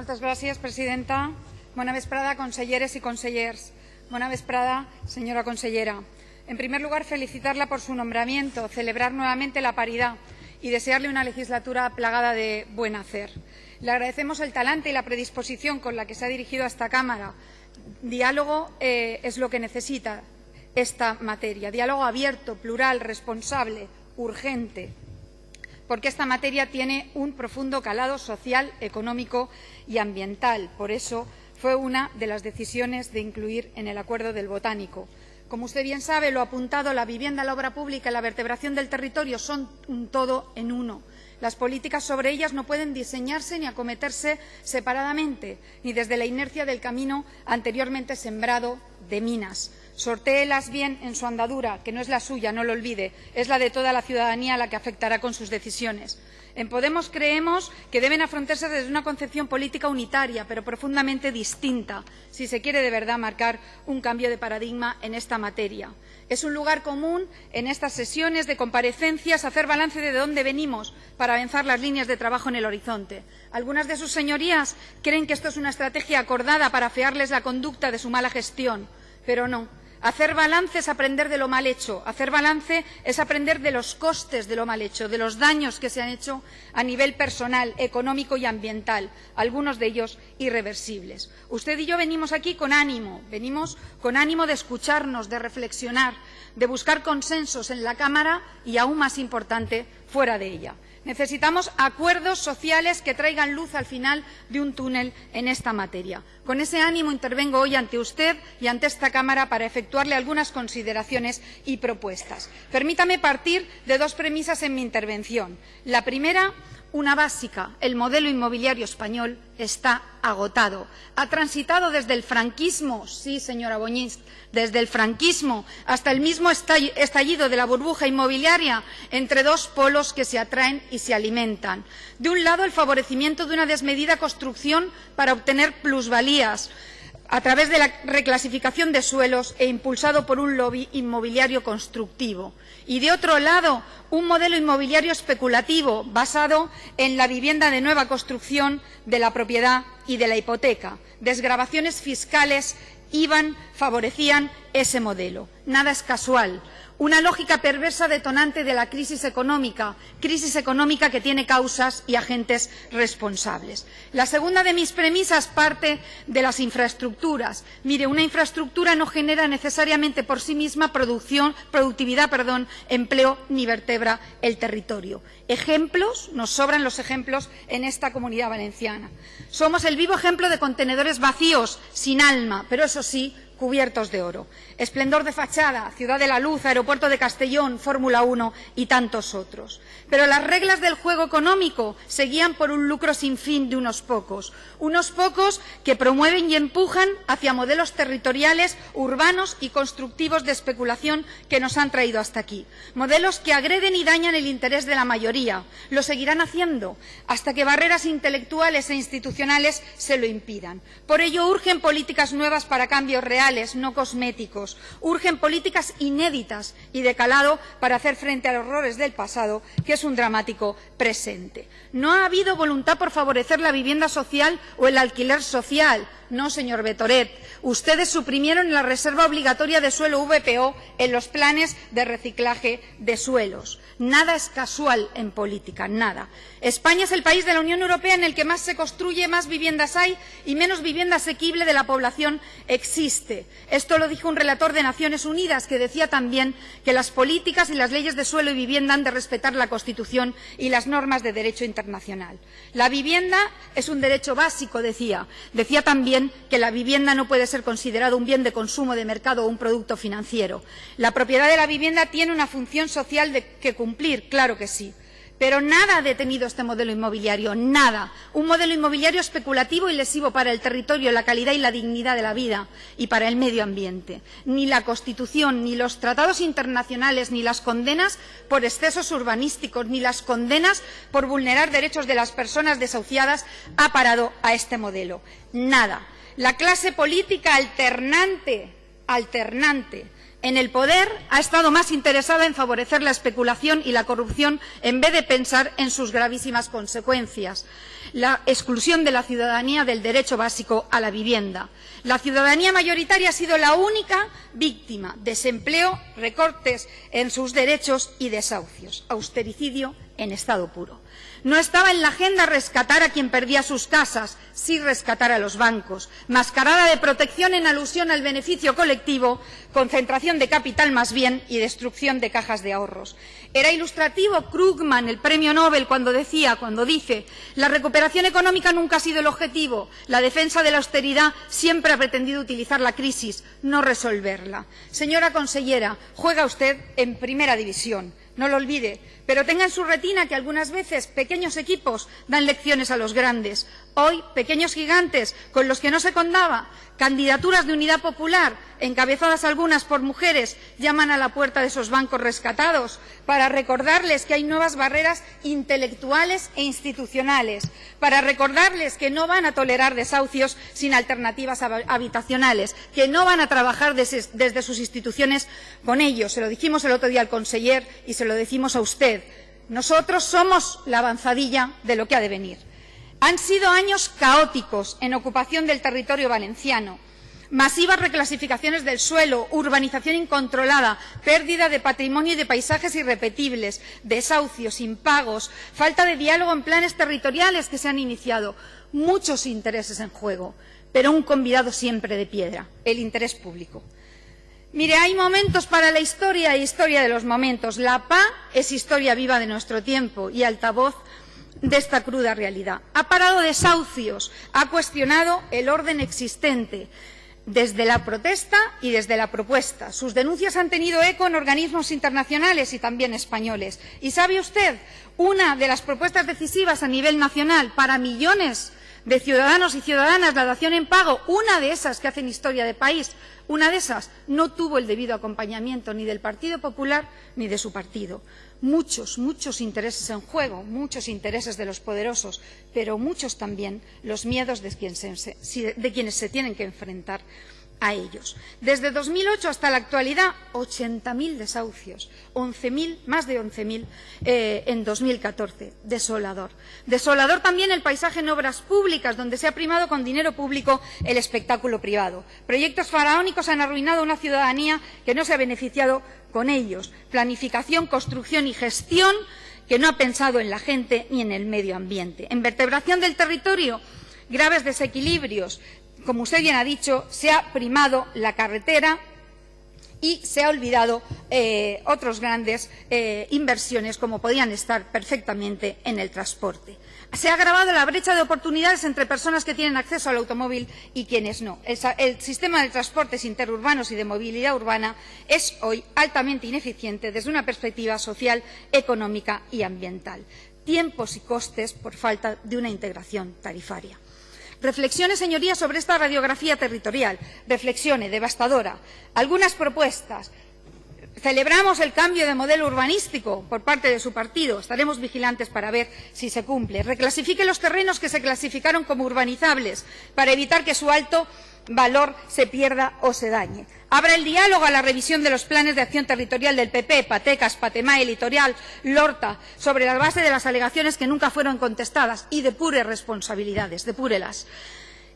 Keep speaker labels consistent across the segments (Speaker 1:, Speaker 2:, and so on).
Speaker 1: Moltes gràcies, presidenta. Bona vesprada, conselleres y consellers. Bona vesprada, señora consellera. En primer lugar, felicitarla por su nombramiento, celebrar nuevamente la paridad y desearle una legislatura plagada de buen hacer. Le agradecemos el talante y la predisposición con la que se ha dirigido a esta Cámara. Diálogo eh, es lo que necesita esta materia. Diálogo abierto, plural, responsable, urgente, porque esta materia tiene un profundo calado social, económico y ambiental. Por eso fue una de las decisiones de incluir en el acuerdo del botánico. Como usted bien sabe, lo apuntado, la vivienda, la obra pública y la vertebración del territorio son un todo en uno. Las políticas sobre ellas no pueden diseñarse ni acometerse separadamente, ni desde la inercia del camino anteriormente sembrado de minas. Sortéelas bien en su andadura, que no es la suya, no lo olvide, es la de toda la ciudadanía la que afectará con sus decisiones. En Podemos creemos que deben afrontarse desde una concepción política unitaria, pero profundamente distinta, si se quiere de verdad marcar un cambio de paradigma en esta materia. Es un lugar común en estas sesiones de comparecencias hacer balance de dónde venimos para avanzar las líneas de trabajo en el horizonte. Algunas de sus señorías creen que esto es una estrategia acordada para afearles la conducta de su mala gestión, pero no. Hacer balance es aprender de lo mal hecho. Hacer balance es aprender de los costes de lo mal hecho, de los daños que se han hecho a nivel personal, económico y ambiental, algunos de ellos irreversibles. Usted y yo venimos aquí con ánimo, venimos con ánimo de escucharnos, de reflexionar, de buscar consensos en la Cámara y, aún más importante, fuera de ella. Necesitamos acuerdos sociales que traigan luz al final de un túnel en esta materia. Con ese ánimo intervengo hoy ante usted y ante esta Cámara para efectuarle algunas consideraciones y propuestas. Permítame partir de dos premisas en mi intervención. La primera, una básica. El modelo inmobiliario español está agotado. Ha transitado desde el franquismo, sí, señora Boñís, desde el franquismo hasta el mismo estallido de la burbuja inmobiliaria entre dos polos que se atraen y se alimentan. De un lado, el favorecimiento de una desmedida construcción para obtener plusvalías a través de la reclasificación de suelos e impulsado por un lobby inmobiliario constructivo. Y, de otro lado, un modelo inmobiliario especulativo basado en la vivienda de nueva construcción, de la propiedad y de la hipoteca. Desgravaciones fiscales favorecían ese modelo. Nada es casual una lógica perversa detonante de la crisis económica, crisis económica que tiene causas y agentes responsables. La segunda de mis premisas parte de las infraestructuras. Mire, una infraestructura no genera necesariamente por sí misma producción, productividad, perdón, empleo ni vertebra el territorio. Ejemplos, nos sobran los ejemplos en esta comunidad valenciana. Somos el vivo ejemplo de contenedores vacíos, sin alma, pero eso sí, cubiertos de oro. Esplendor de fachada, Ciudad de la Luz, Aeropuerto de Castellón, Fórmula 1 y tantos otros. Pero las reglas del juego económico seguían por un lucro sin fin de unos pocos. Unos pocos que promueven y empujan hacia modelos territoriales, urbanos y constructivos de especulación que nos han traído hasta aquí. Modelos que agreden y dañan el interés de la mayoría. Lo seguirán haciendo hasta que barreras intelectuales e institucionales se lo impidan. Por ello urgen políticas nuevas para cambios reales no cosméticos. Urgen políticas inéditas y de calado para hacer frente a los horrores del pasado, que es un dramático presente. No ha habido voluntad por favorecer la vivienda social o el alquiler social. No, señor Betoret. Ustedes suprimieron la reserva obligatoria de suelo VPO en los planes de reciclaje de suelos. Nada es casual en política, nada. España es el país de la Unión Europea en el que más se construye, más viviendas hay y menos vivienda asequible de la población existe. Esto lo dijo un relator de Naciones Unidas que decía también que las políticas y las leyes de suelo y vivienda han de respetar la Constitución y las normas de derecho internacional. La vivienda es un derecho básico, decía. Decía también que la vivienda no puede ser considerada un bien de consumo de mercado o un producto financiero. La propiedad de la vivienda tiene una función social que cumplir, claro que sí. Pero nada ha detenido este modelo inmobiliario, nada. Un modelo inmobiliario especulativo y lesivo para el territorio, la calidad y la dignidad de la vida y para el medio ambiente. Ni la Constitución, ni los tratados internacionales, ni las condenas por excesos urbanísticos, ni las condenas por vulnerar derechos de las personas desahuciadas ha parado a este modelo. Nada. La clase política alternante, alternante En el poder ha estado más interesada en favorecer la especulación y la corrupción en vez de pensar en sus gravísimas consecuencias. La exclusión de la ciudadanía del derecho básico a la vivienda. La ciudadanía mayoritaria ha sido la única víctima. Desempleo, recortes en sus derechos y desahucios. Austericidio en estado puro. No estaba en la agenda rescatar a quien perdía sus casas, sí rescatar a los bancos. Mascarada de protección en alusión al beneficio colectivo, concentración de capital más bien y destrucción de cajas de ahorros. Era ilustrativo Krugman, el premio Nobel, cuando decía, cuando dice, la recuperación económica nunca ha sido el objetivo, la defensa de la austeridad siempre ha pretendido utilizar la crisis, no resolverla. Señora consellera, juega usted en primera división no lo olvide, pero tenga en su retina que algunas veces pequeños equipos dan lecciones a los grandes. Hoy, pequeños gigantes con los que no se contaba, candidaturas de unidad popular, encabezadas algunas por mujeres, llaman a la puerta de esos bancos rescatados para recordarles que hay nuevas barreras intelectuales e institucionales, para recordarles que no van a tolerar desahucios sin alternativas habitacionales, que no van a trabajar desde, sus instituciones con ellos. Se lo dijimos el otro día al conseller y se lo decimos a usted. Nosotros somos la avanzadilla de lo que ha de venir. Han sido años caóticos en ocupación del territorio valenciano. Masivas reclasificaciones del suelo, urbanización incontrolada, pérdida de patrimonio y de paisajes irrepetibles, desahucios, impagos, falta de diálogo en planes territoriales que se han iniciado. Muchos intereses en juego, pero un convidado siempre de piedra, el interés público. Mire, hay momentos para la historia e historia de los momentos. La PA es historia viva de nuestro tiempo y altavoz de esta cruda realidad. Ha parado desahucios, ha cuestionado el orden existente desde la protesta y desde la propuesta. Sus denuncias han tenido eco en organismos internacionales y también españoles. ¿Y sabe usted? Una de las propuestas decisivas a nivel nacional para millones de ciudadanos y ciudadanas la dación en pago, una de esas que hacen historia de país, una de esas no tuvo el debido acompañamiento ni del Partido Popular ni de su partido. Muchos, muchos intereses en juego, muchos intereses de los poderosos, pero muchos también los miedos de, quienes se tienen que enfrentar a ellos. Desde 2008 hasta la actualidad, 80.000 desahucios, 11.000, más de 11.000 eh, en 2014. Desolador. Desolador también el paisaje en obras públicas, donde se ha primado con dinero público el espectáculo privado. Proyectos faraónicos han arruinado a una ciudadanía que no se ha beneficiado con ellos. Planificación, construcción y gestión que no ha pensado en la gente ni en el medio ambiente. En vertebración del territorio, graves desequilibrios, como usted bien ha dicho, se ha primado la carretera y se ha olvidado eh, otras grandes eh, inversiones como podían estar perfectamente en el transporte. Se ha agravado la brecha de oportunidades entre personas que tienen acceso al automóvil y quienes no. El, el sistema de transportes interurbanos y de movilidad urbana es hoy altamente ineficiente desde una perspectiva social, económica y ambiental. Tiempos y costes por falta de una integración tarifaria. Reflexione, señorías, sobre esta radiografía territorial. Reflexione, devastadora. Algunas propuestas. Celebramos el cambio de modelo urbanístico por parte de su partido. Estaremos vigilantes para ver si se cumple. Reclasifique los terrenos que se clasificaron como urbanizables para evitar que su alto valor se pierda o se dañe. Abra el diálogo a la revisión de los planes de acción territorial del PP, Patecas, Patemae, Litorial, Lorta, sobre la base de las alegaciones que nunca fueron contestadas y depure responsabilidades, depúrelas.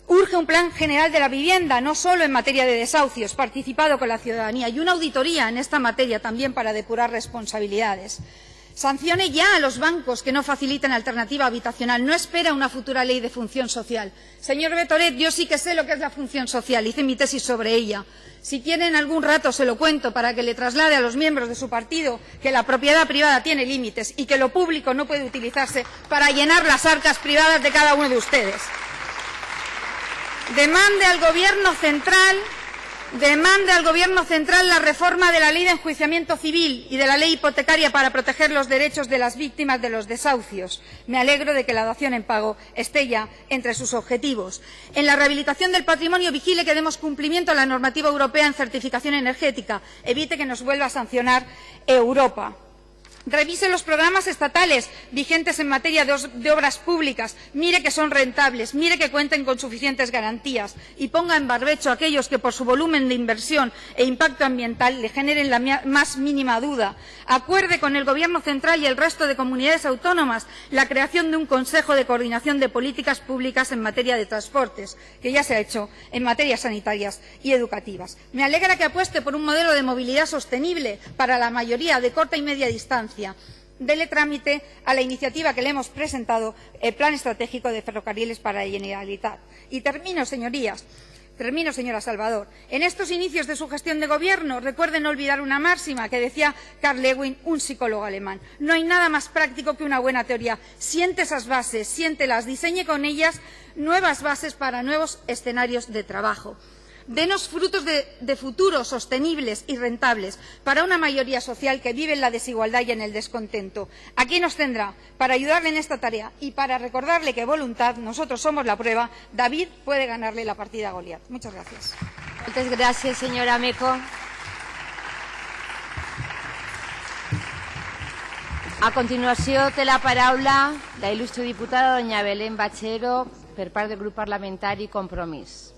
Speaker 1: Urge un plan general de la vivienda, no solo en materia de desahucios, participado con la ciudadanía, y una auditoría en esta materia también para depurar responsabilidades. Sancione ya a los bancos que no faciliten alternativa habitacional. No espera una futura ley de función social. Señor Betoret, yo sí que sé lo que es la función social. Hice mi tesis sobre ella. Si quieren algún rato se lo cuento para que le traslade a los miembros de su partido que la propiedad privada tiene límites y que lo público no puede utilizarse para llenar las arcas privadas de cada uno de ustedes. Demande al Gobierno central demanda al Gobierno central la reforma de la Ley de Enjuiciamiento Civil y de la Ley Hipotecaria para proteger los derechos de las víctimas de los desahucios. Me alegro de que la dación en pago esté ya entre sus objetivos. En la rehabilitación del patrimonio vigile que demos cumplimiento a la normativa europea en certificación energética. Evite que nos vuelva a sancionar Europa. Revise los programas estatales vigentes en materia de, obras públicas. Mire que son rentables, mire que cuenten con suficientes garantías y ponga en barbecho a aquellos que por su volumen de inversión e impacto ambiental le generen la más mínima duda. Acuerde con el Gobierno central y el resto de comunidades autónomas la creación de un Consejo de Coordinación de Políticas Públicas en materia de transportes, que ya se ha hecho en materias sanitarias y educativas. Me alegra que apueste por un modelo de movilidad sostenible para la mayoría de corta y media distancia. Dele trámite a la iniciativa que le hemos presentado, el Plan Estratégico de Ferrocarriles para la Generalitat. Y termino, señorías. Termino, señora Salvador. En estos inicios de su gestión de gobierno, recuerden no olvidar una máxima que decía Carl Lewin, un psicólogo alemán. No hay nada más práctico que una buena teoría. Siente esas bases, siéntelas, diseñe con ellas nuevas bases para nuevos escenarios de trabajo. Denos frutos de, de, futuro sostenibles y rentables para una mayoría social que vive en la desigualdad y en el descontento. Aquí nos tendrá para ayudarle en esta tarea y para recordarle que voluntad, nosotros somos la prueba, David puede ganarle la partida a Goliat. Muchas gracias.
Speaker 2: Muchas gracias, señora Meco. A continuació té la paraula la il·lustre diputada doña Belén Bachero per part del grup parlamentari Compromís.